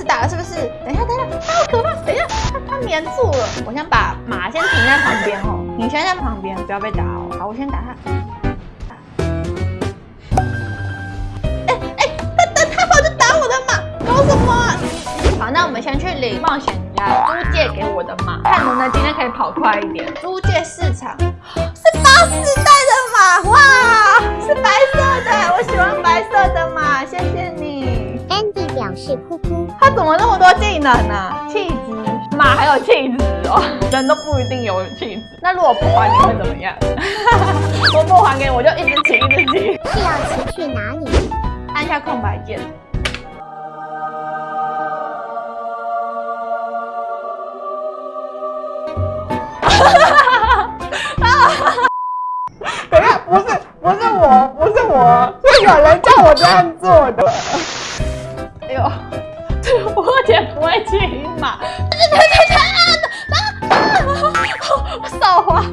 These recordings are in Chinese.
始打了是不是？等一下，等一下，他好可怕！等一下，它它粘住了。我先把马先停在旁边哦，你先在旁边，不要被打哦。好，我先打它。哎哎，它等它跑就打我的马，搞什么？好，那我们先去领冒险家租借给我的马，看能不能今天可以跑快一点。租借市场是八四代的马，哇，他怎么那么多技能啊？气质，马还有气质哦，人都不一定有气质。那如果不还你会怎么样？我不还给你，我就一直骑，一直骑。是要骑去哪里？按下空白键。等下，不是，不是我，不是我，是有人叫我这样做的。哎呦，我也不会骑马，对对对对啊啊！扫花，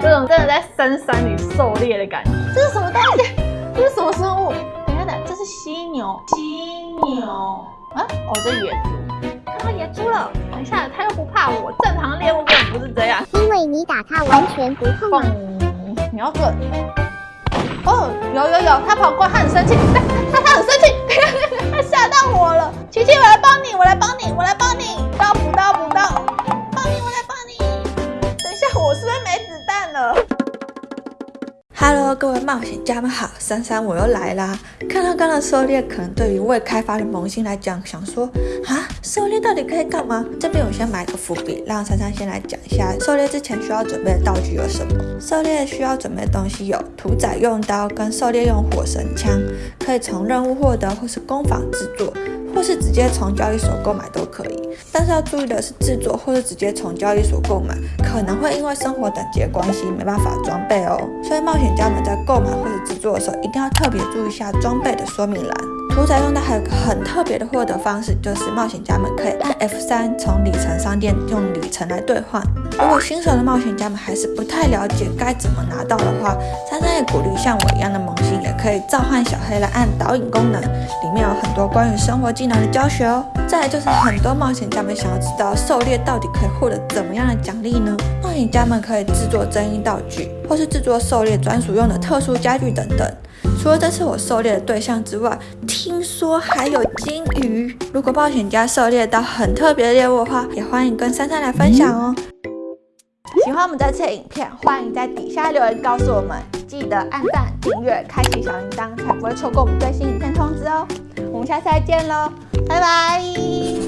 有种真的在深山里狩猎的感觉。这是什么东西？这是什么生物？等一下，等，这是犀牛。犀牛啊？哦，这野猪。看到野猪了。等一下，它又不怕我。正常猎物根本不是这样。因为你打它完全不痛。你要准。哦，有有有，它跑过，它很生气，它它很生气，它吓到我了。琪琪，我来帮你，我来帮你，我来帮你，到补刀补刀，帮你，我来帮你。等一下，我是不是没子弹了？Hello，各位冒险家们好，珊珊我又来啦。看到刚刚狩猎，可能对于未开发的萌新来讲，想说啊，狩猎到底可以干嘛？这边我先埋个伏笔，让珊珊先来讲一下狩猎之前需要准备的道具有什么。狩猎需要准备的东西有屠宰用刀跟狩猎用火神枪，可以从任务获得或是工坊制作，或是直接从交易所购买都可以。但是要注意的是，制作或是直接从交易所购买，可能会因为生活等级的关系没办法装备哦。所以冒险家们在购买或者制作的时候，一定要特别注意一下装备的说明栏。屠宰用的还有个很特别的获得方式，就是冒险家们可以按 F3 从里程商店用里程来兑换。如果新手的冒险家们还是不太了解该怎么拿到的话，珊珊也鼓励像我一样的萌新也可以召唤小黑来按导引功能，里面有很多关于生活技能的教学哦。再来就是很多冒险家们想要知道狩猎到底可以获得怎么样的奖励呢？冒险家们可以制作真音道具，或是制作狩猎专属用的特殊家具等等。除了这次我狩猎的对象之外，听说还有金鱼。如果冒险家狩猎到很特别的猎物的话，也欢迎跟珊珊来分享哦。喜欢我们这次的影片，欢迎在底下留言告诉我们。记得按赞、订阅、开启小铃铛，才不会错过我们最新影片通知哦。我们下次再见喽，拜拜。